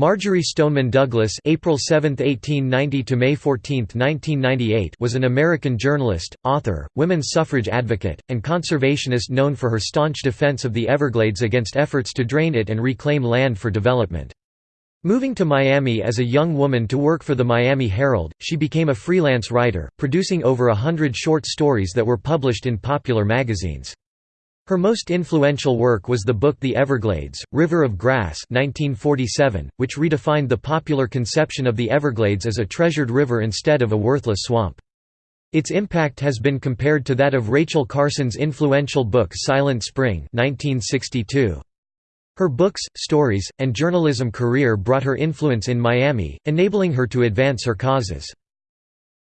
Marjory Stoneman Douglas April 7, 1890 to May 14, 1998 was an American journalist, author, women's suffrage advocate, and conservationist known for her staunch defense of the Everglades against efforts to drain it and reclaim land for development. Moving to Miami as a young woman to work for the Miami Herald, she became a freelance writer, producing over a hundred short stories that were published in popular magazines. Her most influential work was the book The Everglades, River of Grass 1947, which redefined the popular conception of the Everglades as a treasured river instead of a worthless swamp. Its impact has been compared to that of Rachel Carson's influential book Silent Spring 1962. Her books, stories, and journalism career brought her influence in Miami, enabling her to advance her causes.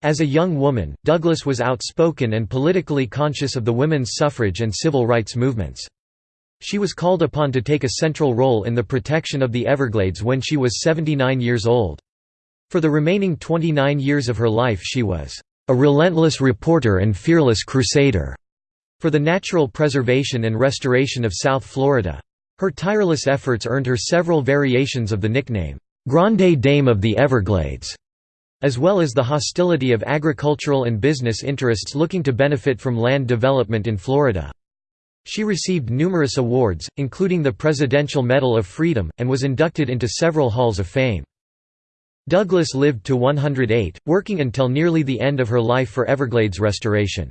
As a young woman, Douglas was outspoken and politically conscious of the women's suffrage and civil rights movements. She was called upon to take a central role in the protection of the Everglades when she was 79 years old. For the remaining 29 years of her life she was a relentless reporter and fearless crusader for the natural preservation and restoration of South Florida. Her tireless efforts earned her several variations of the nickname, Grande Dame of the Everglades as well as the hostility of agricultural and business interests looking to benefit from land development in Florida. She received numerous awards, including the Presidential Medal of Freedom, and was inducted into several halls of fame. Douglas lived to 108, working until nearly the end of her life for Everglades restoration.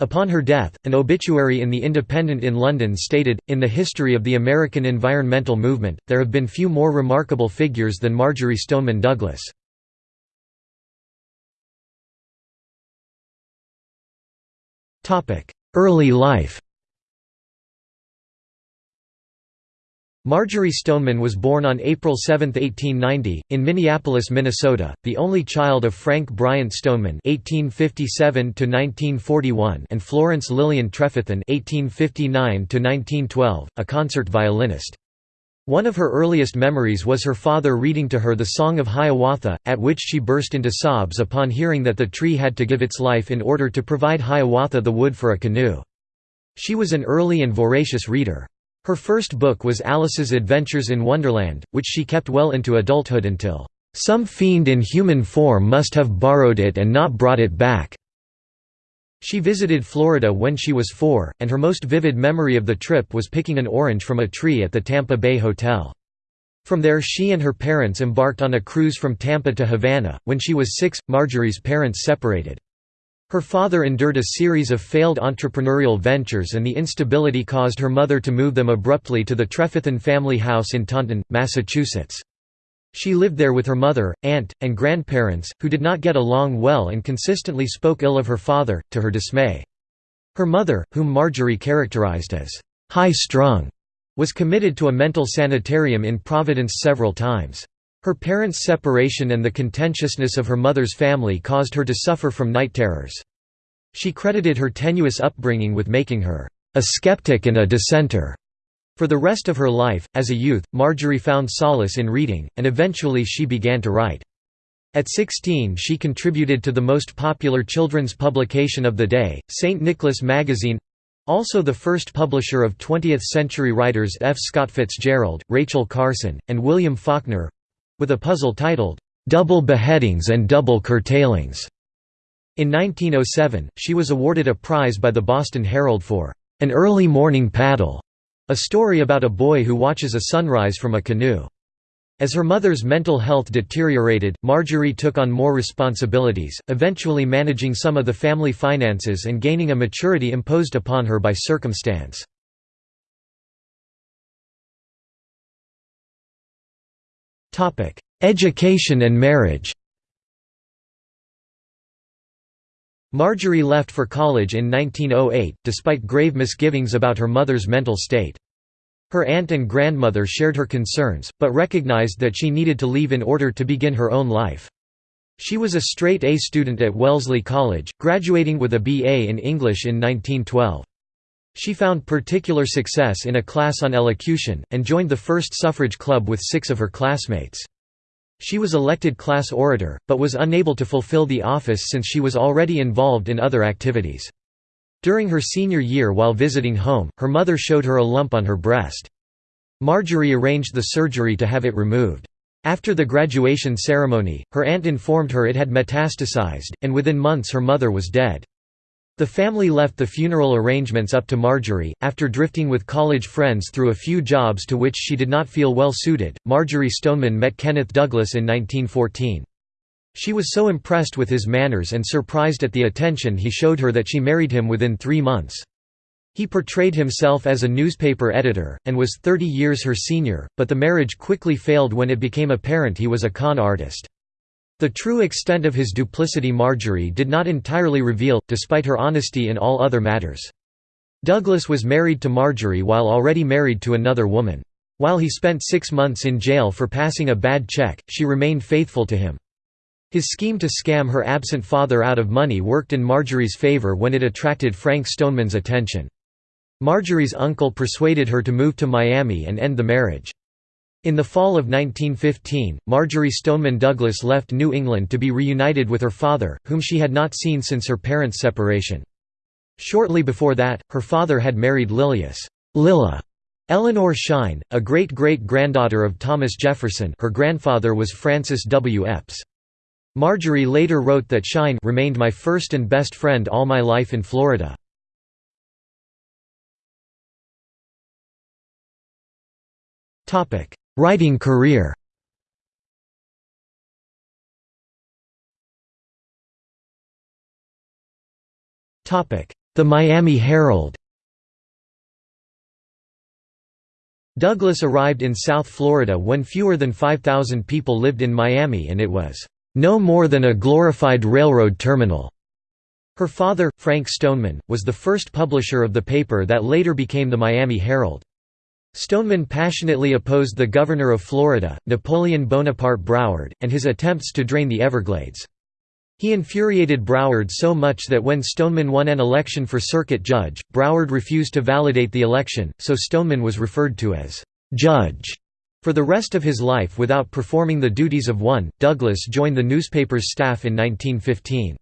Upon her death, an obituary in The Independent in London stated, In the history of the American environmental movement, there have been few more remarkable figures than Marjory Stoneman Douglas. Early life Marjory Stoneman was born on April 7, 1890, in Minneapolis, Minnesota, the only child of Frank Bryant Stoneman (1857–1941) and Florence Lillian Trefethen (1859–1912), a concert violinist. One of her earliest memories was her father reading to her the Song of Hiawatha, at which she burst into sobs upon hearing that the tree had to give its life in order to provide Hiawatha the wood for a canoe. She was an early and voracious reader. Her first book was Alice's Adventures in Wonderland, which she kept well into adulthood until, "...some fiend in human form must have borrowed it and not brought it back." She visited Florida when she was four, and her most vivid memory of the trip was picking an orange from a tree at the Tampa Bay Hotel. From there she and her parents embarked on a cruise from Tampa to Havana. When she was six, Marjory's parents separated. Her father endured a series of failed entrepreneurial ventures and the instability caused her mother to move them abruptly to the Trefethen family house in Taunton, Massachusetts. She lived there with her mother, aunt, and grandparents, who did not get along well and consistently spoke ill of her father, to her dismay. Her mother, whom Marjory characterized as high-strung, was committed to a mental sanitarium in Providence several times. Her parents' separation and the contentiousness of her mother's family caused her to suffer from night terrors. She credited her tenuous upbringing with making her a skeptic and a dissenter. For the rest of her life, as a youth, Marjory found solace in reading, and eventually she began to write. At 16 she contributed to the most popular children's publication of the day, St. Nicholas Magazine—also the first publisher of 20th-century writers F. Scott Fitzgerald, Rachel Carson, and William Faulkner—with a puzzle titled, "'Double Beheadings and Double Curtailings'". In 1907, she was awarded a prize by the Boston Herald for "'an early morning paddle' A story about a boy who watches a sunrise from a canoe. As her mother's mental health deteriorated, Marjory took on more responsibilities, eventually managing some of the family finances and gaining a maturity imposed upon her by circumstance. Education and marriage Marjory left for college in 1908, despite grave misgivings about her mother's mental state. Her aunt and grandmother shared her concerns, but recognized that she needed to leave in order to begin her own life. She was a straight A student at Wellesley College, graduating with a BA in English in 1912. She found particular success in a class on elocution, and joined the first suffrage club with six of her classmates. She was elected class orator, but was unable to fulfill the office since she was already involved in other activities. During her senior year while visiting home, her mother showed her a lump on her breast. Marjory arranged the surgery to have it removed. After the graduation ceremony, her aunt informed her it had metastasized, and within months her mother was dead. The family left the funeral arrangements up to Marjory. After drifting with college friends through a few jobs to which she did not feel well suited, Marjory Stoneman met Kenneth Douglas in 1914. She was so impressed with his manners and surprised at the attention he showed her that she married him within three months. He portrayed himself as a newspaper editor, and was 30 years her senior, but the marriage quickly failed when it became apparent he was a con artist. The true extent of his duplicity Marjory did not entirely reveal, despite her honesty in all other matters. Douglas was married to Marjory while already married to another woman. While he spent six months in jail for passing a bad check, she remained faithful to him. His scheme to scam her absent father out of money worked in Marjory's favor when it attracted Frank Stoneman's attention. Marjory's uncle persuaded her to move to Miami and end the marriage. In the fall of 1915, Marjory Stoneman Douglas left New England to be reunited with her father, whom she had not seen since her parents' separation. Shortly before that, her father had married Lilias Lilla Eleanor Shine, a great-great-granddaughter of Thomas Jefferson her grandfather was Francis W. Eppes. Marjory later wrote that Shine remained my first and best friend all my life in Florida. Writing career The Miami Herald Douglas arrived in South Florida when fewer than 5,000 people lived in Miami and it was, "...no more than a glorified railroad terminal." Her father, Frank Stoneman, was the first publisher of the paper that later became the Miami Herald. Stoneman passionately opposed the governor of Florida, Napoleon Bonaparte Broward, and his attempts to drain the Everglades. He infuriated Broward so much that when Stoneman won an election for circuit judge, Broward refused to validate the election, so Stoneman was referred to as «judge» for the rest of his life without performing the duties of one. Douglas joined the newspaper's staff in 1915.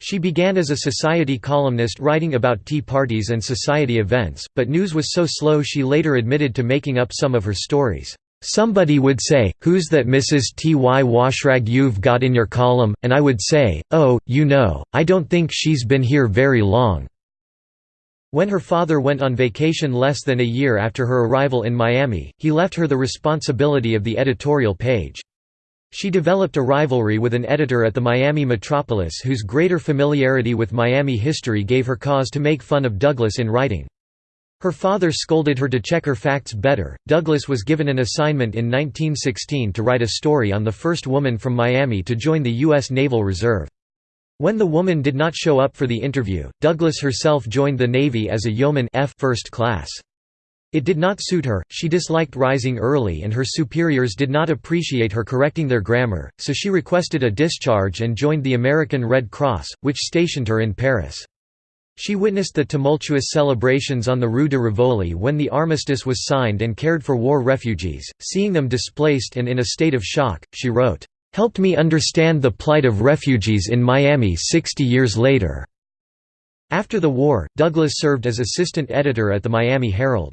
She began as a society columnist writing about tea parties and society events, but news was so slow she later admitted to making up some of her stories. Somebody would say, who's that Mrs. T.Y. Washrag you've got in your column, and I would say, oh, you know, I don't think she's been here very long." When her father went on vacation less than a year after her arrival in Miami, he left her the responsibility of the editorial page. She developed a rivalry with an editor at the Miami Metropolis whose greater familiarity with Miami history gave her cause to make fun of Douglas in writing. Her father scolded her to check her facts better. Douglas was given an assignment in 1916 to write a story on the first woman from Miami to join the U.S. Naval Reserve. When the woman did not show up for the interview, Douglas herself joined the Navy as a yeoman F first class. It did not suit her, she disliked rising early and her superiors did not appreciate her correcting their grammar, so she requested a discharge and joined the American Red Cross, which stationed her in Paris. She witnessed the tumultuous celebrations on the Rue de Rivoli when the armistice was signed and cared for war refugees, seeing them displaced and in a state of shock, she wrote, "...helped me understand the plight of refugees in Miami 60 years later." After the war, Douglas served as assistant editor at the Miami Herald.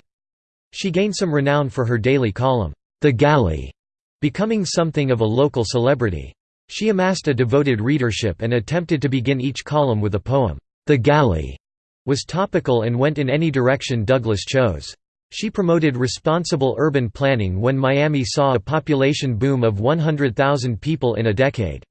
She gained some renown for her daily column, The Galley, becoming something of a local celebrity. She amassed a devoted readership and attempted to begin each column with a poem. The Galley was topical and went in any direction Douglas chose. She promoted responsible urban planning when Miami saw a population boom of 100,000 people in a decade.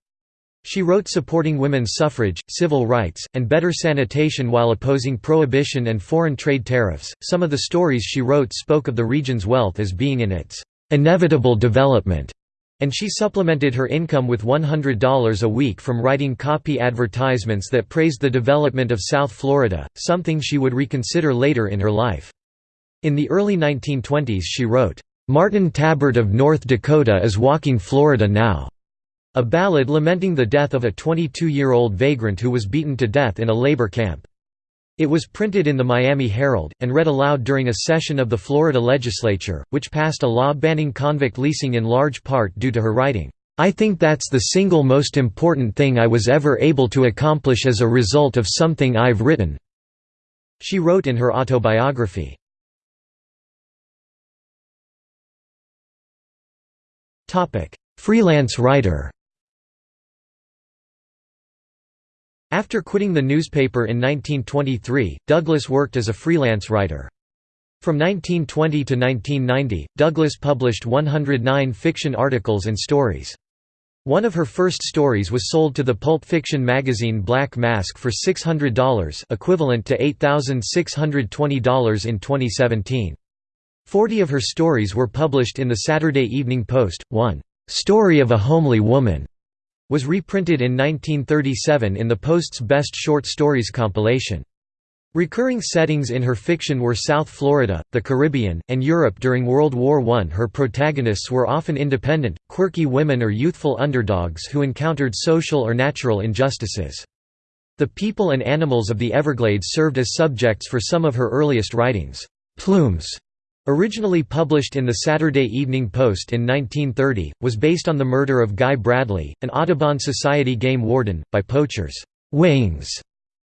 She wrote supporting women's suffrage, civil rights, and better sanitation while opposing prohibition and foreign trade tariffs. Some of the stories she wrote spoke of the region's wealth as being in its inevitable development, and she supplemented her income with $100 a week from writing copy advertisements that praised the development of South Florida, something she would reconsider later in her life. In the early 1920s she wrote, "'Martin Tabbert of North Dakota is walking Florida now' A ballad lamenting the death of a 22-year-old vagrant who was beaten to death in a labor camp. It was printed in the Miami Herald, and read aloud during a session of the Florida legislature, which passed a law banning convict leasing in large part due to her writing. I think that's the single most important thing I was ever able to accomplish as a result of something I've written." She wrote in her autobiography. Freelance writer After quitting the newspaper in 1923, Douglas worked as a freelance writer. From 1920 to 1990, Douglas published 109 fiction articles and stories. One of her first stories was sold to the pulp fiction magazine Black Mask for $600 equivalent to $8,620 in 2017. Forty of her stories were published in the Saturday Evening Post. One, "'Story of a Homely Woman' was reprinted in 1937 in the Post's Best Short Stories compilation. Recurring settings in her fiction were South Florida, the Caribbean, and Europe during World War I. Her protagonists were often independent, quirky women or youthful underdogs who encountered social or natural injustices. The people and animals of the Everglades served as subjects for some of her earliest writings. Plumes Originally published in the Saturday Evening Post in 1930, was based on the murder of Guy Bradley, an Audubon Society game warden, by poachers. Wings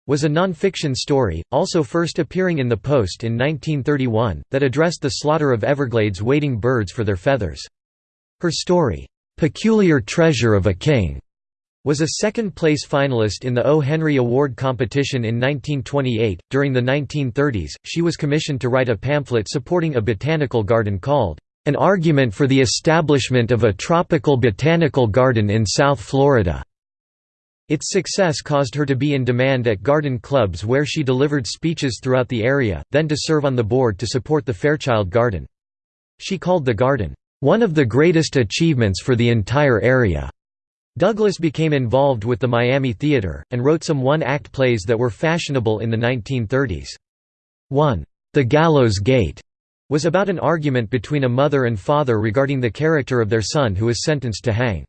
was a non-fiction story, also first appearing in the Post in 1931, that addressed the slaughter of Everglades wading birds for their feathers. Her story, "'Peculiar Treasure of a King' was a second-place finalist in the O. Henry Award competition in 1928. During the 1930s, she was commissioned to write a pamphlet supporting a botanical garden called, An Argument for the Establishment of a Tropical Botanical Garden in South Florida. Its success caused her to be in demand at garden clubs where she delivered speeches throughout the area, then to serve on the board to support the Fairchild Garden. She called the garden, "...one of the greatest achievements for the entire area." Douglas became involved with the Miami Theater, and wrote some one-act plays that were fashionable in the 1930s. One, The Gallows Gate, was about an argument between a mother and father regarding the character of their son who was sentenced to hang.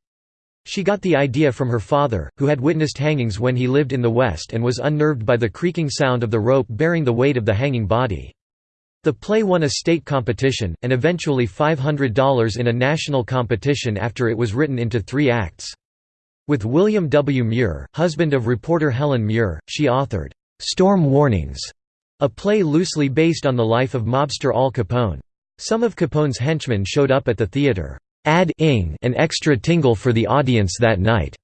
She got the idea from her father, who had witnessed hangings when he lived in the West and was unnerved by the creaking sound of the rope bearing the weight of the hanging body. The play won a state competition, and eventually $500 in a national competition after it was written into three acts. With William W. Muir, husband of reporter Helen Muir, she authored, "'Storm Warnings", a play loosely based on the life of mobster Al Capone. Some of Capone's henchmen showed up at the theater, add-ing an extra tingle for the audience that night,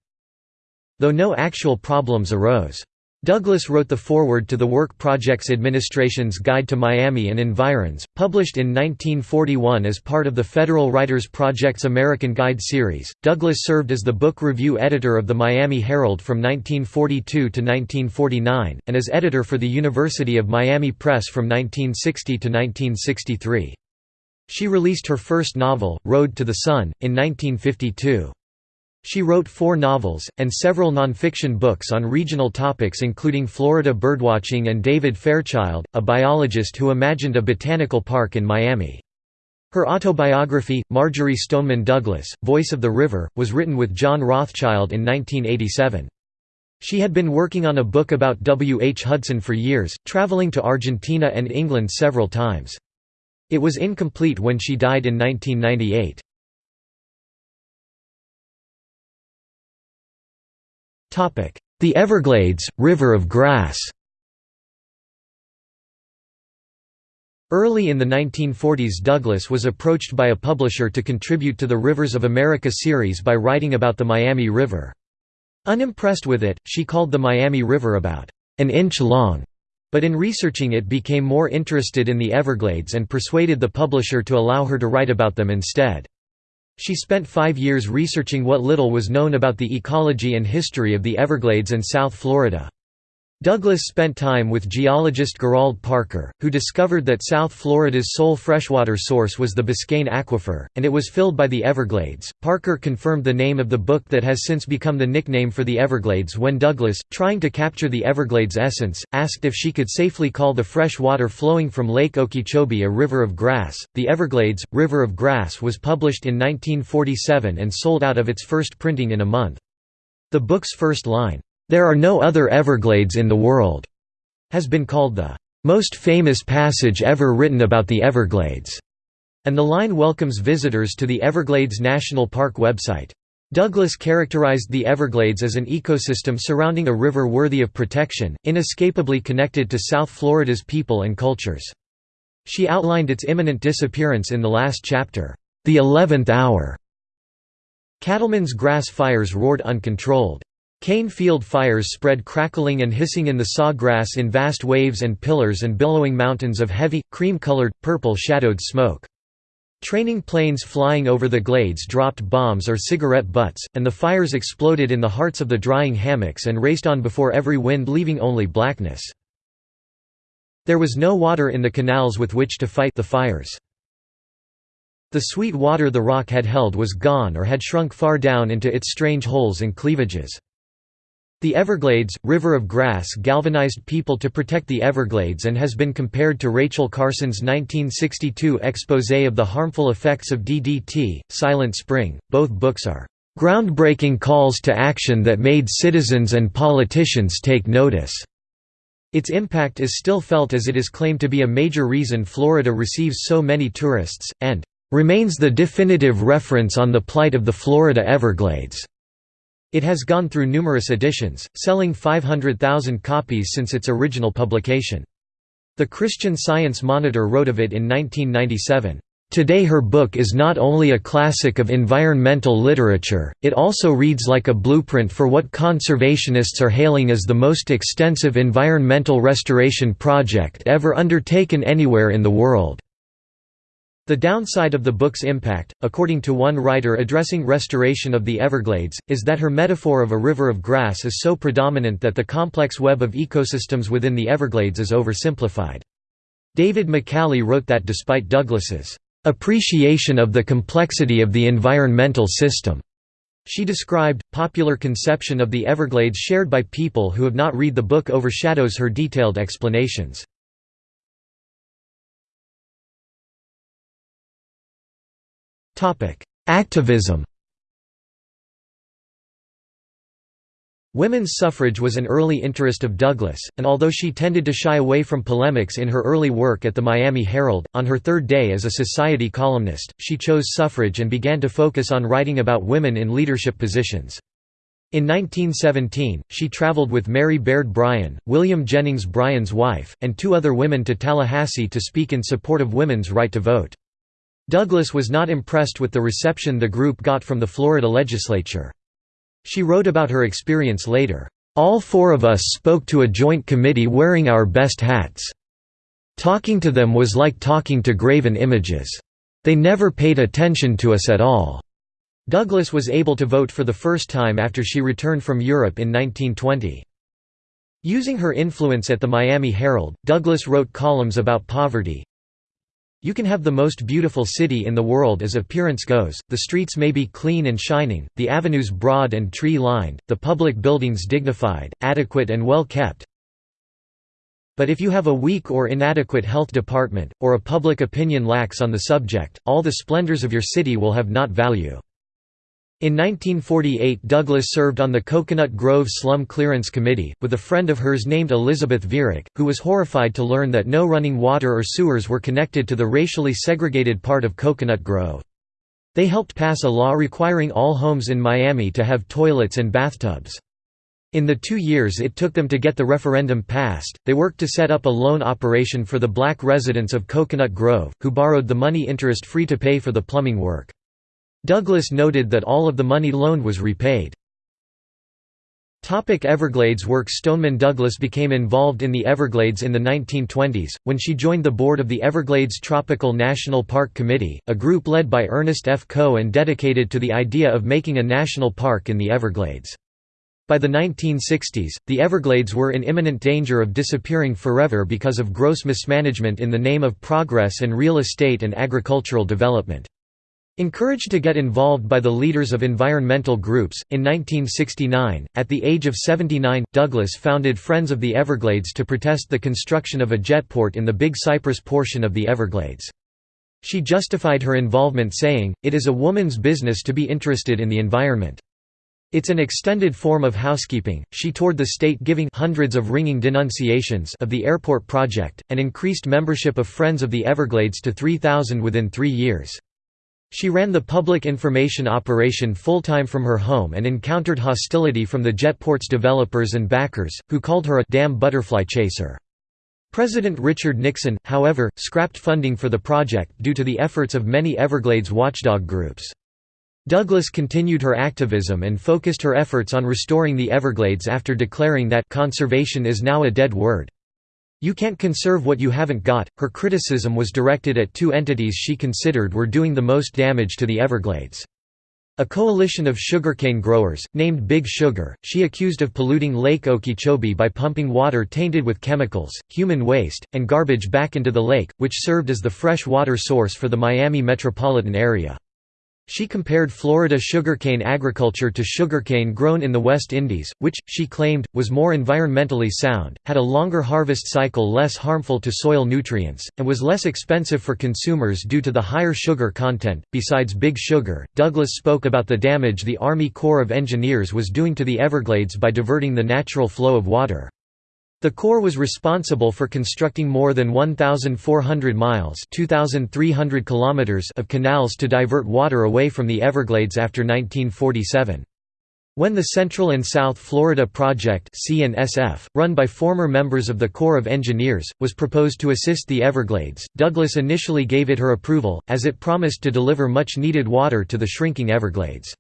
though no actual problems arose. Douglas wrote the foreword to the Work Projects Administration's Guide to Miami and Environs, published in 1941 as part of the Federal Writers Project's American Guide series. Douglas served as the book review editor of the Miami Herald from 1942 to 1949, and as editor for the University of Miami Press from 1960 to 1963. She released her first novel, Road to the Sun, in 1952. She wrote four novels, and several nonfiction books on regional topics including Florida birdwatching and David Fairchild, a biologist who imagined a botanical park in Miami. Her autobiography, Marjory Stoneman Douglas, Voice of the River, was written with John Rothschild in 1987. She had been working on a book about W. H. Hudson for years, traveling to Argentina and England several times. It was incomplete when she died in 1998. The Everglades, River of Grass Early in the 1940s Douglas was approached by a publisher to contribute to the Rivers of America series by writing about the Miami River. Unimpressed with it, she called the Miami River about an inch long, but in researching it became more interested in the Everglades and persuaded the publisher to allow her to write about them instead. She spent five years researching what little was known about the ecology and history of the Everglades and South Florida. Douglas spent time with geologist Gerald Parker, who discovered that South Florida's sole freshwater source was the Biscayne Aquifer, and it was filled by the Everglades. Parker confirmed the name of the book that has since become the nickname for the Everglades when Douglas, trying to capture the Everglades' essence, asked if she could safely call the fresh water flowing from Lake Okeechobee a river of grass. The Everglades, River of Grass was published in 1947 and sold out of its first printing in a month. The book's first line, there are no other Everglades in the world, has been called the most famous passage ever written about the Everglades, and the line welcomes visitors to the Everglades National Park website. Douglas characterized the Everglades as an ecosystem surrounding a river worthy of protection, inescapably connected to South Florida's people and cultures. She outlined its imminent disappearance in the last chapter, The Eleventh Hour, Cattlemen's grass fires roared uncontrolled. Cane field fires spread crackling and hissing in the saw grass in vast waves and pillars and billowing mountains of heavy, cream-colored, purple-shadowed smoke. Training planes flying over the glades dropped bombs or cigarette butts, and the fires exploded in the hearts of the drying hammocks and raced on before every wind leaving only blackness. There was no water in the canals with which to fight the fires. The sweet water the rock had held was gone or had shrunk far down into its strange holes and cleavages. The Everglades, River of Grass galvanized people to protect the Everglades and has been compared to Rachel Carson's 1962 exposé of the harmful effects of DDT, Silent Spring. Both books are groundbreaking calls to action that made citizens and politicians take notice. Its impact is still felt as it is claimed to be a major reason Florida receives so many tourists, and remains the definitive reference on the plight of the Florida Everglades. It has gone through numerous editions, selling 500,000 copies since its original publication. The Christian Science Monitor wrote of it in 1997, Today her book is not only a classic of environmental literature, it also reads like a blueprint for what conservationists are hailing as the most extensive environmental restoration project ever undertaken anywhere in the world. The downside of the book's impact, according to one writer addressing restoration of the Everglades, is that her metaphor of a river of grass is so predominant that the complex web of ecosystems within the Everglades is oversimplified. David McCally wrote that despite Douglas's appreciation of the complexity of the environmental system, she described, popular conception of the Everglades shared by people who have not read the book overshadows her detailed explanations. Activism Women's suffrage was an early interest of Douglas, and although she tended to shy away from polemics in her early work at the Miami Herald, on her third day as a society columnist, she chose suffrage and began to focus on writing about women in leadership positions. In 1917, she traveled with Mary Baird Bryan, William Jennings Bryan's wife, and two other women to Tallahassee to speak in support of women's right to vote. Douglas was not impressed with the reception the group got from the Florida legislature. She wrote about her experience later, "...all four of us spoke to a joint committee wearing our best hats. Talking to them was like talking to graven images. They never paid attention to us at all." Douglas was able to vote for the first time after she returned from Europe in 1920. Using her influence at the Miami Herald, Douglas wrote columns about poverty, you can have the most beautiful city in the world as appearance goes, the streets may be clean and shining, the avenues broad and tree-lined, the public buildings dignified, adequate and well kept. But if you have a weak or inadequate health department, or a public opinion lacks on the subject, all the splendors of your city will have not value. In 1948 Douglas served on the Coconut Grove Slum Clearance Committee, with a friend of hers named Elizabeth Virrick, who was horrified to learn that no running water or sewers were connected to the racially segregated part of Coconut Grove. They helped pass a law requiring all homes in Miami to have toilets and bathtubs. In the two years it took them to get the referendum passed, they worked to set up a loan operation for the black residents of Coconut Grove, who borrowed the money interest-free to pay for the plumbing work. Douglas noted that all of the money loaned was repaid. Topic Everglades work Stoneman Douglas became involved in the Everglades in the 1920s, when she joined the board of the Everglades Tropical National Park Committee, a group led by Ernest F. Coe and dedicated to the idea of making a national park in the Everglades. By the 1960s, the Everglades were in imminent danger of disappearing forever because of gross mismanagement in the name of progress and real estate and agricultural development. Encouraged to get involved by the leaders of environmental groups, in 1969, at the age of 79, Douglas founded Friends of the Everglades to protest the construction of a jetport in the Big Cypress portion of the Everglades. She justified her involvement saying, it is a woman's business to be interested in the environment. It's an extended form of housekeeping. She toured the state giving hundreds of ringing denunciations of the airport project, and increased membership of Friends of the Everglades to 3,000 within three years. She ran the public information operation full-time from her home and encountered hostility from the jetport's developers and backers, who called her a «damn butterfly chaser». President Richard Nixon, however, scrapped funding for the project due to the efforts of many Everglades watchdog groups. Douglas continued her activism and focused her efforts on restoring the Everglades after declaring that conservation is now a dead word. You can't conserve what you haven't got. Her criticism was directed at two entities she considered were doing the most damage to the Everglades. A coalition of sugarcane growers, named Big Sugar, she accused of polluting Lake Okeechobee by pumping water tainted with chemicals, human waste, and garbage back into the lake, which served as the fresh water source for the Miami metropolitan area. She compared Florida sugarcane agriculture to sugarcane grown in the West Indies, which, she claimed, was more environmentally sound, had a longer harvest cycle less harmful to soil nutrients, and was less expensive for consumers due to the higher sugar content. Besides Big Sugar, Douglas spoke about the damage the Army Corps of Engineers was doing to the Everglades by diverting the natural flow of water. The Corps was responsible for constructing more than 1,400 miles kilometers of canals to divert water away from the Everglades after 1947. When the Central and South Florida Project run by former members of the Corps of Engineers, was proposed to assist the Everglades, Douglas initially gave it her approval, as it promised to deliver much-needed water to the shrinking Everglades.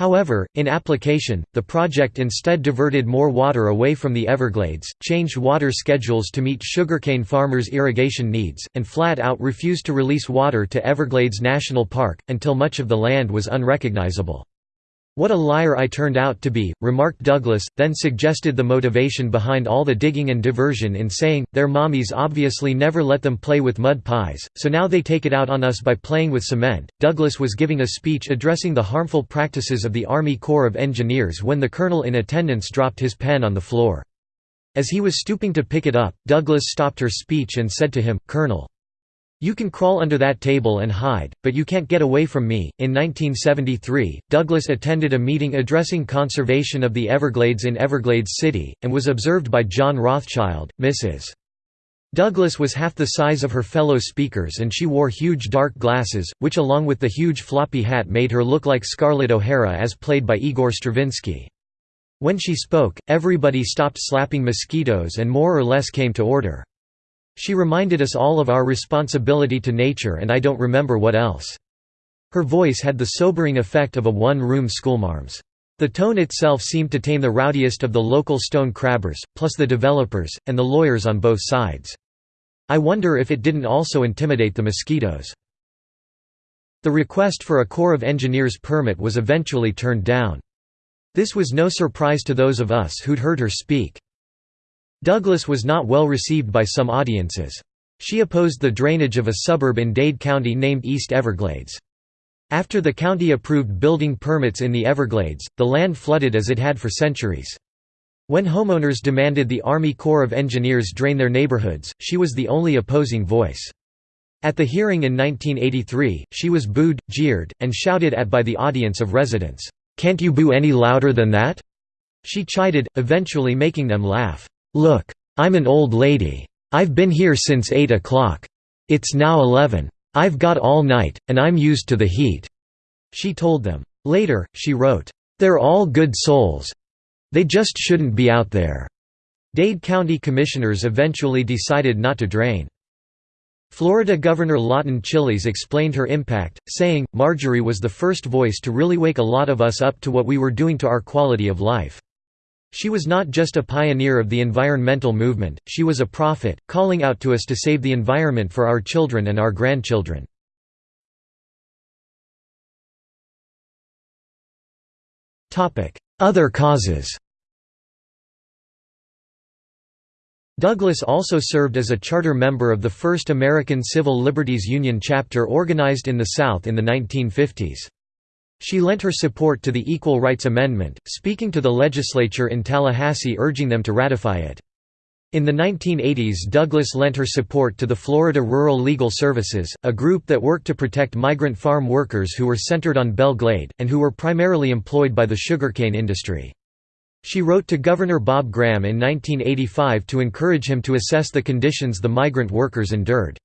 However, in application, the project instead diverted more water away from the Everglades, changed water schedules to meet sugarcane farmers' irrigation needs, and flat-out refused to release water to Everglades National Park, until much of the land was unrecognizable. What a liar I turned out to be, remarked Douglas, then suggested the motivation behind all the digging and diversion in saying, their mommies obviously never let them play with mud pies, so now they take it out on us by playing with cement. Douglas was giving a speech addressing the harmful practices of the Army Corps of Engineers when the colonel in attendance dropped his pen on the floor. As he was stooping to pick it up, Douglas stopped her speech and said to him, Colonel, you can crawl under that table and hide, but you can't get away from me. In 1973, Douglas attended a meeting addressing conservation of the Everglades in Everglades City, and was observed by John Rothschild, Mrs. Douglas was half the size of her fellow speakers and she wore huge dark glasses, which along with the huge floppy hat made her look like Scarlett O'Hara as played by Igor Stravinsky. When she spoke, everybody stopped slapping mosquitoes and more or less came to order. She reminded us all of our responsibility to nature and I don't remember what else. Her voice had the sobering effect of a one-room schoolmarm's. The tone itself seemed to tame the rowdiest of the local stone crabbers, plus the developers, and the lawyers on both sides. I wonder if it didn't also intimidate the mosquitoes. The request for a Corps of Engineers permit was eventually turned down. This was no surprise to those of us who'd heard her speak. Douglas was not well received by some audiences. She opposed the drainage of a suburb in Dade County named East Everglades. After the county approved building permits in the Everglades, the land flooded as it had for centuries. When homeowners demanded the Army Corps of Engineers drain their neighborhoods, she was the only opposing voice. At the hearing in 1983, she was booed, jeered, and shouted at by the audience of residents, "'Can't you boo any louder than that?' She chided, eventually making them laugh. Look. I'm an old lady. I've been here since 8 o'clock. It's now 11. I've got all night, and I'm used to the heat." She told them. Later, she wrote, "They're all good souls. They just shouldn't be out there." Dade County commissioners eventually decided not to drain. Florida Governor Lawton Chiles explained her impact, saying, Marjory was the first voice to really wake a lot of us up to what we were doing to our quality of life. She was not just a pioneer of the environmental movement, she was a prophet, calling out to us to save the environment for our children and our grandchildren. Other causes Douglas also served as a charter member of the first American Civil Liberties Union chapter organized in the South in the 1950s. She lent her support to the Equal Rights Amendment, speaking to the legislature in Tallahassee urging them to ratify it. In the 1980s Douglas lent her support to the Florida Rural Legal Services, a group that worked to protect migrant farm workers who were centered on Belle Glade, and who were primarily employed by the sugarcane industry. She wrote to Governor Bob Graham in 1985 to encourage him to assess the conditions the migrant workers endured.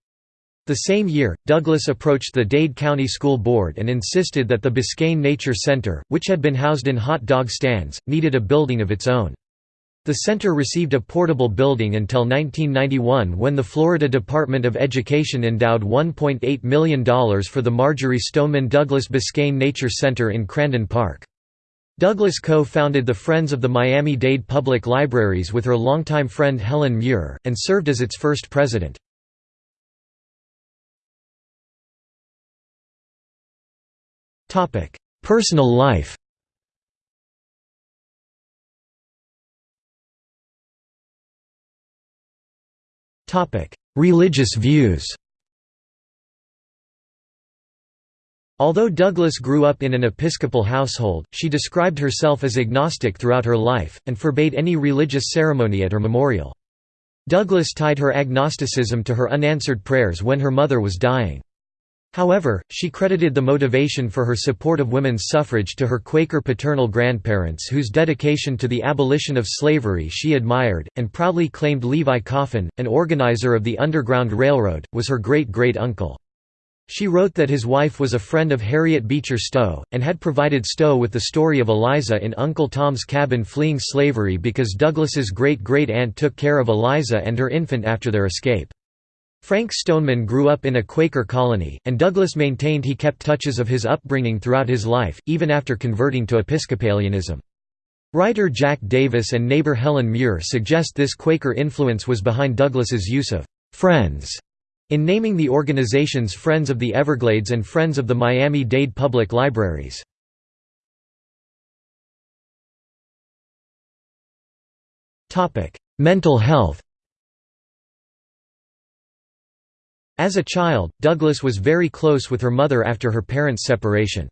The same year, Douglas approached the Dade County School Board and insisted that the Biscayne Nature Center, which had been housed in hot dog stands, needed a building of its own. The center received a portable building until 1991 when the Florida Department of Education endowed $1.8 million for the Marjory Stoneman Douglas Biscayne Nature Center in Crandon Park. Douglas co-founded the Friends of the Miami-Dade Public Libraries with her longtime friend Helen Muir, and served as its first president. Personal life Religious views Although Douglas grew up in an Episcopal household, she described herself as agnostic throughout her life, and forbade any religious ceremony at her memorial. Douglas tied her agnosticism to her unanswered prayers when her mother was dying. However, she credited the motivation for her support of women's suffrage to her Quaker paternal grandparents whose dedication to the abolition of slavery she admired, and proudly claimed Levi Coffin, an organizer of the Underground Railroad, was her great-great-uncle. She wrote that his wife was a friend of Harriet Beecher Stowe, and had provided Stowe with the story of Eliza in Uncle Tom's Cabin fleeing slavery because Douglas's great-great-aunt took care of Eliza and her infant after their escape. Frank Stoneman grew up in a Quaker colony, and Douglas maintained he kept touches of his upbringing throughout his life, even after converting to Episcopalianism. Writer Jack Davis and neighbor Helen Muir suggest this Quaker influence was behind Douglas's use of «friends» in naming the organizations Friends of the Everglades and Friends of the Miami-Dade Public Libraries. Mental health As a child, Douglas was very close with her mother after her parents' separation.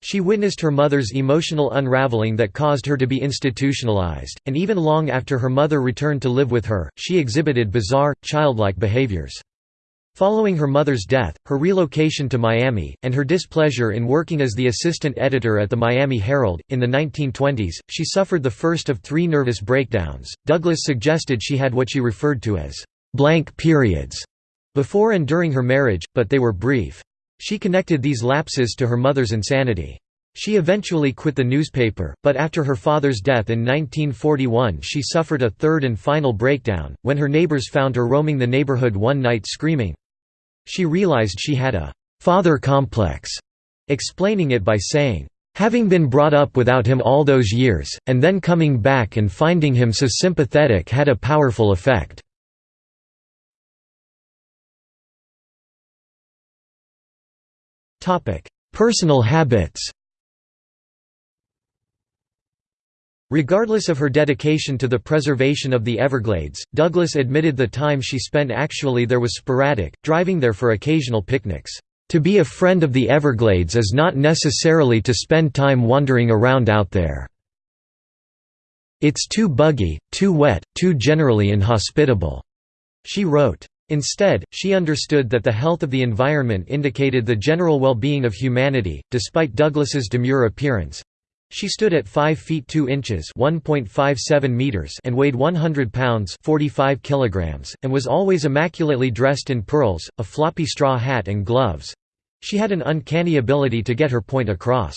She witnessed her mother's emotional unraveling that caused her to be institutionalized, and even long after her mother returned to live with her, she exhibited bizarre, childlike behaviors. Following her mother's death, her relocation to Miami, and her displeasure in working as the assistant editor at the Miami Herald, in the 1920s, she suffered the first of three nervous breakdowns. Douglas suggested she had what she referred to as blank periods before and during her marriage, but they were brief. She connected these lapses to her mother's insanity. She eventually quit the newspaper, but after her father's death in 1941 she suffered a third and final breakdown, when her neighbors found her roaming the neighborhood one night screaming. She realized she had a «father complex», explaining it by saying, "...having been brought up without him all those years, and then coming back and finding him so sympathetic had a powerful effect." Personal habits Regardless of her dedication to the preservation of the Everglades, Douglas admitted the time she spent actually there was sporadic, driving there for occasional picnics. To be a friend of the Everglades is not necessarily to spend time wandering around out there. It's too buggy, too wet, too generally inhospitable, she wrote. Instead, she understood that the health of the environment indicated the general well-being of humanity. Despite Douglas's demure appearance, she stood at 5 feet 2 inches (1.57 meters) and weighed 100 pounds (45 kilograms), and was always immaculately dressed in pearls, a floppy straw hat and gloves. She had an uncanny ability to get her point across.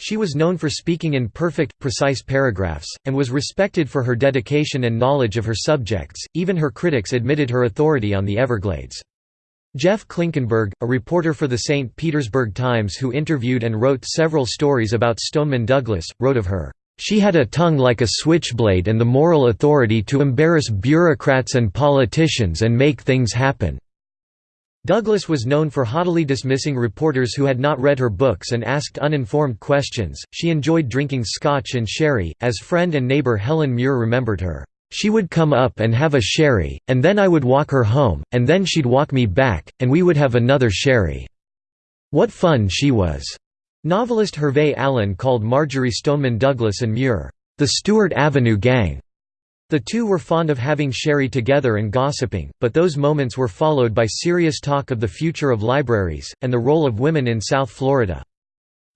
She was known for speaking in perfect, precise paragraphs, and was respected for her dedication and knowledge of her subjects, even her critics admitted her authority on the Everglades. Jeff Klinkenberg, a reporter for the St. Petersburg Times who interviewed and wrote several stories about Stoneman Douglas, wrote of her, "...she had a tongue like a switchblade and the moral authority to embarrass bureaucrats and politicians and make things happen." Douglas was known for haughtily dismissing reporters who had not read her books and asked uninformed questions. She enjoyed drinking scotch and sherry, as friend and neighbor Helen Muir remembered her. She would come up and have a sherry, and then I would walk her home, and then she'd walk me back, and we would have another sherry. What fun she was! Novelist Hervey Allen called Marjory Stoneman Douglas and Muir, the Stewart Avenue Gang. The two were fond of having sherry together and gossiping, but those moments were followed by serious talk of the future of libraries, and the role of women in South Florida.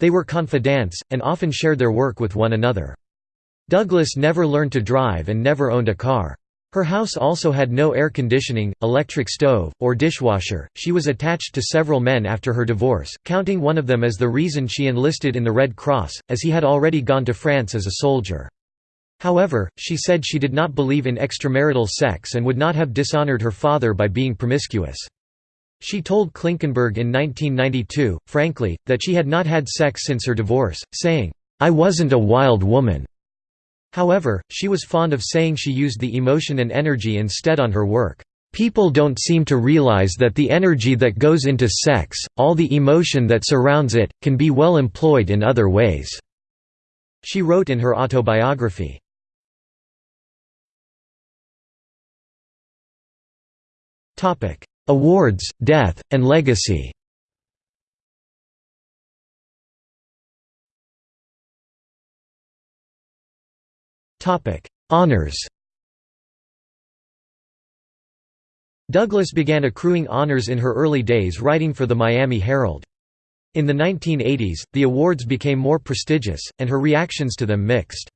They were confidants, and often shared their work with one another. Douglas never learned to drive and never owned a car. Her house also had no air conditioning, electric stove, or dishwasher. She was attached to several men after her divorce, counting one of them as the reason she enlisted in the Red Cross, as he had already gone to France as a soldier. However, she said she did not believe in extramarital sex and would not have dishonored her father by being promiscuous. She told Klinkenberg in 1992, frankly, that she had not had sex since her divorce, saying, "'I wasn't a wild woman'". However, she was fond of saying she used the emotion and energy instead on her work. People don't seem to realize that the energy that goes into sex, all the emotion that surrounds it, can be well employed in other ways." She wrote in her autobiography. Awards, death, and legacy Honours Douglas began accruing honors in her early days writing for the Miami Herald. In the 1980s, the awards became more prestigious, and her reactions to them mixed.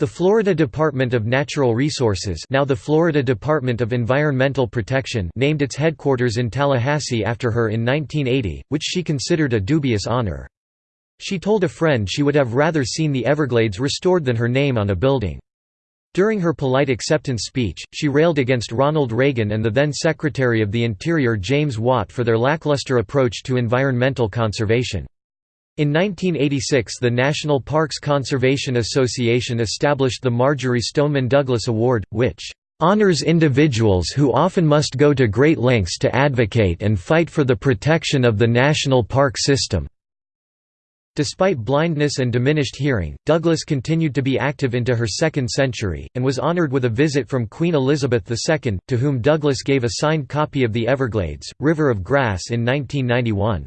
The Florida Department of Natural Resources now the Florida Department of Environmental Protection named its headquarters in Tallahassee after her in 1980, which she considered a dubious honor. She told a friend she would have rather seen the Everglades restored than her name on a building. During her polite acceptance speech, she railed against Ronald Reagan and the then Secretary of the Interior James Watt for their lackluster approach to environmental conservation. In 1986 the National Parks Conservation Association established the Marjory Stoneman Douglas Award, which "...honors individuals who often must go to great lengths to advocate and fight for the protection of the national park system." Despite blindness and diminished hearing, Douglas continued to be active into her second century, and was honored with a visit from Queen Elizabeth II, to whom Douglas gave a signed copy of The Everglades, River of Grass in 1991.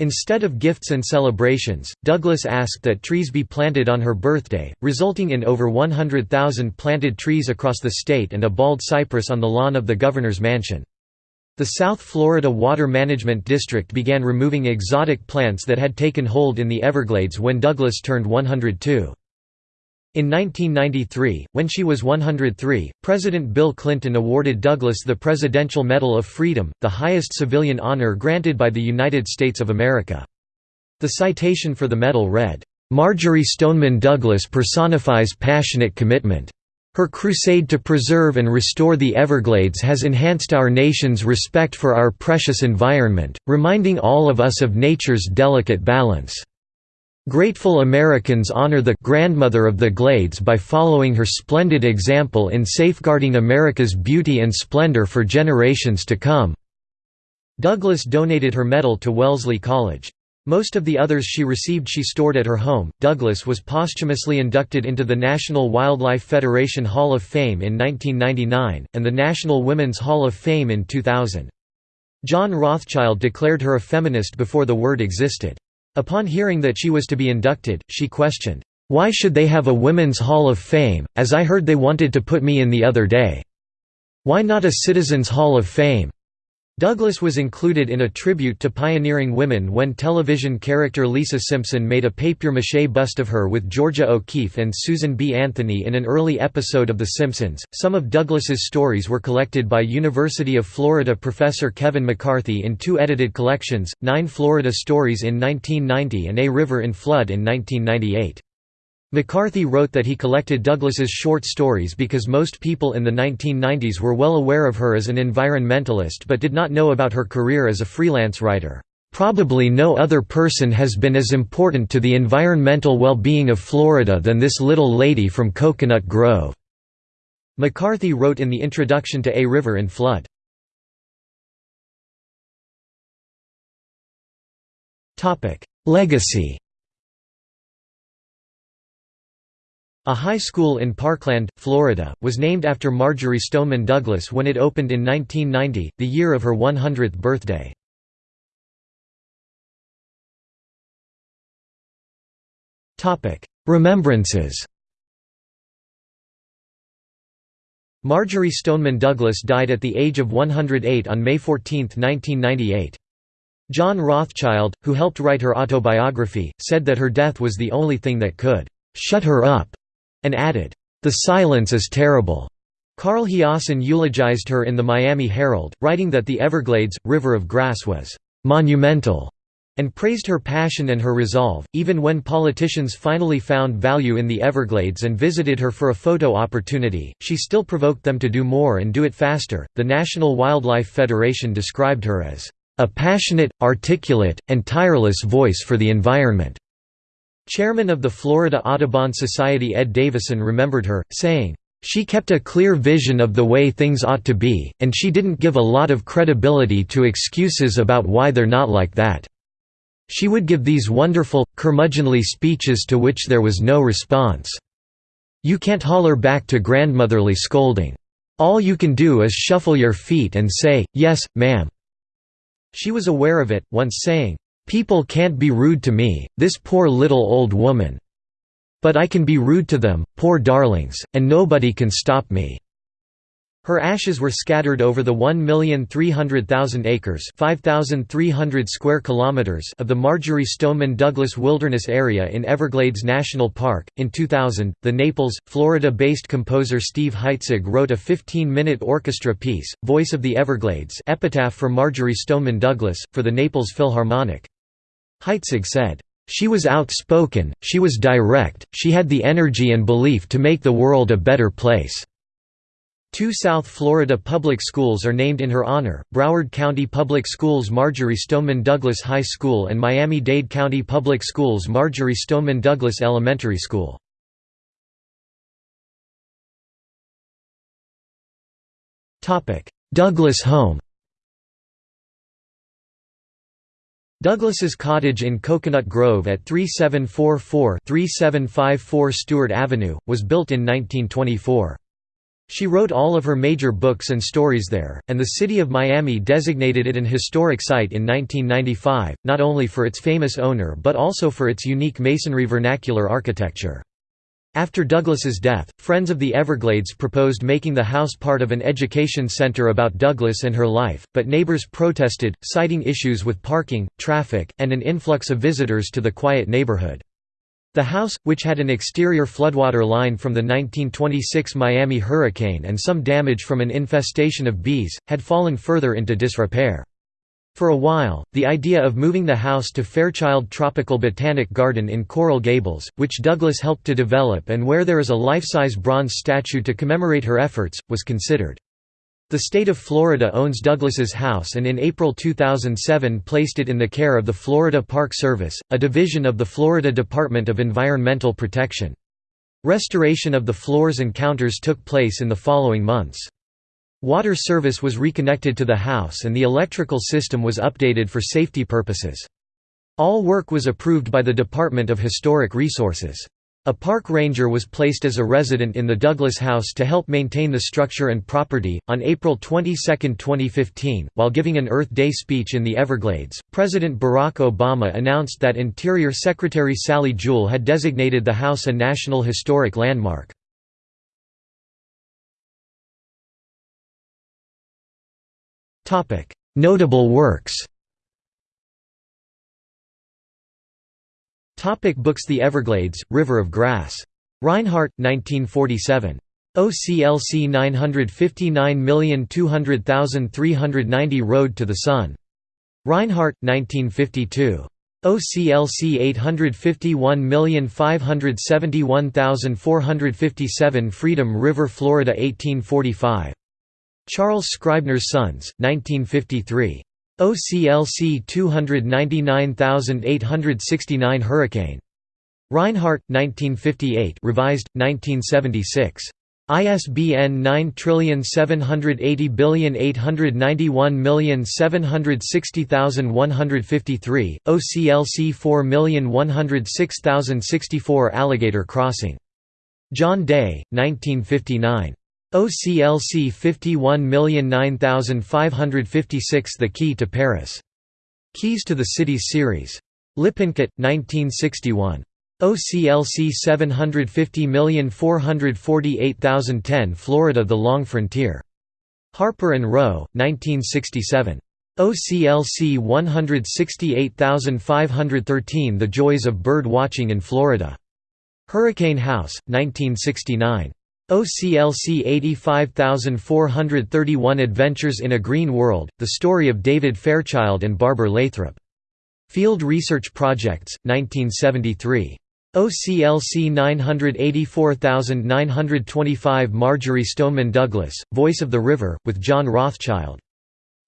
Instead of gifts and celebrations, Douglas asked that trees be planted on her birthday, resulting in over 100,000 planted trees across the state and a bald cypress on the lawn of the governor's mansion. The South Florida Water Management District began removing exotic plants that had taken hold in the Everglades when Douglas turned 102. In 1993, when she was 103, President Bill Clinton awarded Douglas the Presidential Medal of Freedom, the highest civilian honor granted by the United States of America. The citation for the medal read, "'Marjory Stoneman Douglas personifies passionate commitment. Her crusade to preserve and restore the Everglades has enhanced our nation's respect for our precious environment, reminding all of us of nature's delicate balance." Grateful Americans honor the grandmother of the Glades by following her splendid example in safeguarding America's beauty and splendor for generations to come." Douglas donated her medal to Wellesley College. Most of the others she received she stored at her home. Douglas was posthumously inducted into the National Wildlife Federation Hall of Fame in 1999, and the National Women's Hall of Fame in 2000. John Rothschild declared her a feminist before the word existed. Upon hearing that she was to be inducted, she questioned, "'Why should they have a Women's Hall of Fame, as I heard they wanted to put me in the other day? Why not a Citizens Hall of Fame?' Douglas was included in a tribute to pioneering women when television character Lisa Simpson made a papier-mâché bust of her with Georgia O'Keeffe and Susan B. Anthony in an early episode of The Simpsons. Some of Douglas's stories were collected by University of Florida professor Kevin McCarthy in two edited collections, Nine Florida Stories in 1990 and A River in Flood in 1998. McCarthy wrote that he collected Douglas's short stories because most people in the 1990s were well aware of her as an environmentalist but did not know about her career as a freelance writer. Probably no other person has been as important to the environmental well-being of Florida than this little lady from Coconut Grove." McCarthy wrote in the introduction to A River in Flood. Legacy A high school in Parkland, Florida, was named after Marjory Stoneman Douglas when it opened in 1990, the year of her 100th birthday. Remembrances Marjory Stoneman Douglas died at the age of 108 on May 14, 1998. John Rothschild, who helped write her autobiography, said that her death was the only thing that could «shut her up» and added, "...the silence is terrible." Carl Hiaasen eulogized her in the Miami Herald, writing that the Everglades, River of Grass was "...monumental." and praised her passion and her resolve. Even when politicians finally found value in the Everglades and visited her for a photo opportunity, she still provoked them to do more and do it faster. The National Wildlife Federation described her as a passionate, articulate, and tireless voice for the environment. Chairman of the Florida Audubon Society Ed Davison remembered her, saying, she kept a clear vision of the way things ought to be, and she didn't give a lot of credibility to excuses about why they're not like that. She would give these wonderful, curmudgeonly speeches to which there was no response. You can't holler back to grandmotherly scolding. All you can do is shuffle your feet and say, yes, ma'am. She was aware of it, once saying, People can't be rude to me, this poor little old woman. But I can be rude to them, poor darlings, and nobody can stop me." Her ashes were scattered over the 1,300,000 acres 5,300 square kilometers of the Marjory Stoneman Douglas Wilderness Area in Everglades National Park. In 2000, the Naples, Florida-based composer Steve Heitzeg wrote a 15-minute orchestra piece, Voice of the Everglades epitaph for Marjory Stoneman Douglas, for the Naples Philharmonic. Heitzeg said, she was outspoken, she was direct, she had the energy and belief to make the world a better place." Two South Florida public schools are named in her honor, Broward County Public Schools Marjory Stoneman Douglas High School and Miami-Dade County Public Schools Marjory Stoneman Douglas Elementary School. Douglas home Douglas's cottage in Coconut Grove at 3744-3754 Stewart Avenue, was built in 1924. She wrote all of her major books and stories there, and the city of Miami designated it an historic site in 1995, not only for its famous owner but also for its unique masonry vernacular architecture. After Douglas's death, Friends of the Everglades proposed making the house part of an education center about Douglas and her life, but neighbors protested, citing issues with parking, traffic, and an influx of visitors to the quiet neighborhood. The house, which had an exterior floodwater line from the 1926 Miami hurricane and some damage from an infestation of bees, had fallen further into disrepair. For a while, the idea of moving the house to Fairchild Tropical Botanic Garden in Coral Gables, which Douglas helped to develop and where there is a life-size bronze statue to commemorate her efforts, was considered. The state of Florida owns Douglas's house and in April 2007 placed it in the care of the Florida Park Service, a division of the Florida Department of Environmental Protection. Restoration of the floors and counters took place in the following months. Water service was reconnected to the house and the electrical system was updated for safety purposes. All work was approved by the Department of Historic Resources. A park ranger was placed as a resident in the Douglas House to help maintain the structure and property. On April 22, 2015, while giving an Earth Day speech in the Everglades, President Barack Obama announced that Interior Secretary Sally Jewell had designated the house a National Historic Landmark. Notable works Topic books The Everglades, River of Grass. Rinehart 1947. OCLC 959200390 Road to the Sun. Rinehart, 1952. OCLC 851571457 Freedom River, Florida 1845. Charles Scribner's Sons, 1953. OCLC 299869 Hurricane. Rinehart, 1958 revised, 1976. ISBN 9780891760153, OCLC 4106064 Alligator Crossing. John Day, 1959. OCLC 51009556 The Key to Paris. Keys to the Cities series. Lippincott, 1961. OCLC 750448010 Florida The Long Frontier. Harper & Row, 1967. OCLC 168513 The Joys of Bird Watching in Florida. Hurricane House, 1969. OCLC 85431 Adventures in a Green World, the story of David Fairchild and Barbara Lathrop. Field Research Projects, 1973. OCLC 984925 Marjory Stoneman Douglas, Voice of the River, with John Rothschild.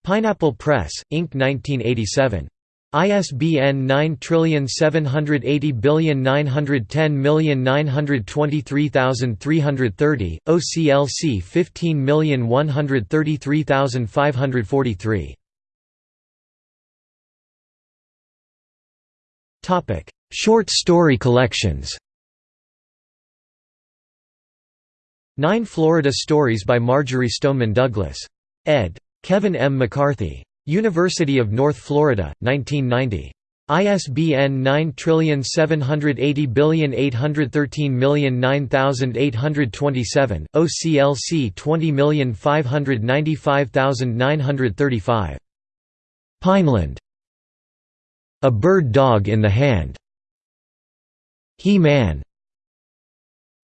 Pineapple Press, Inc. 1987. ISBN 9780910923330, OCLC 15133543. Short story collections Nine Florida Stories by Marjory Stoneman Douglas. ed. Kevin M. McCarthy. University of North Florida, 1990. ISBN 9780813092827, OCLC 20595935. Pineland. A Bird Dog in the Hand. He-Man.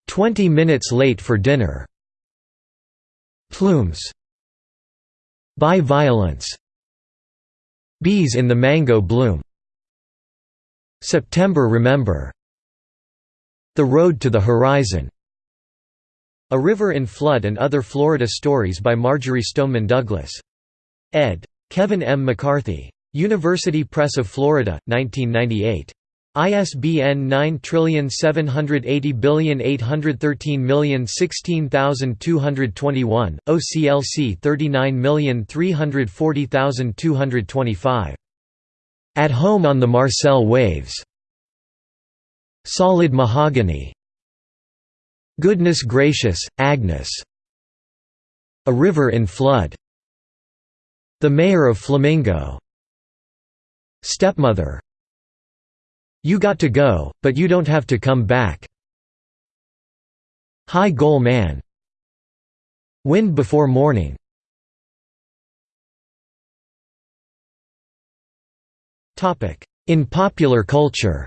Twenty minutes late for dinner. Plumes. By violence. Bees in the mango bloom. September Remember. The Road to the Horizon. A River in Flood and Other Florida Stories by Marjory Stoneman Douglas. ed. Kevin M. McCarthy. University Press of Florida, 1998. ISBN 9780813016221, OCLC 39340225. At Home on the Marcel Waves. Solid Mahogany. Goodness Gracious, Agnes. A River in Flood. The Mayor of Flamingo. Stepmother. You got to go, but you don't have to come back. High Goal Man. Wind Before Morning. Topic: In popular culture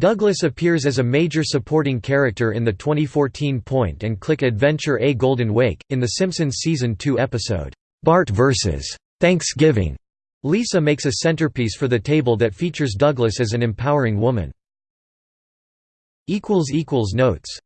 Douglas appears as a major supporting character in the 2014 point-and-click adventure A Golden Wake, in The Simpsons Season 2 episode, "'Bart vs. Thanksgiving' Lisa makes a centerpiece for the table that features Douglas as an empowering woman. Notes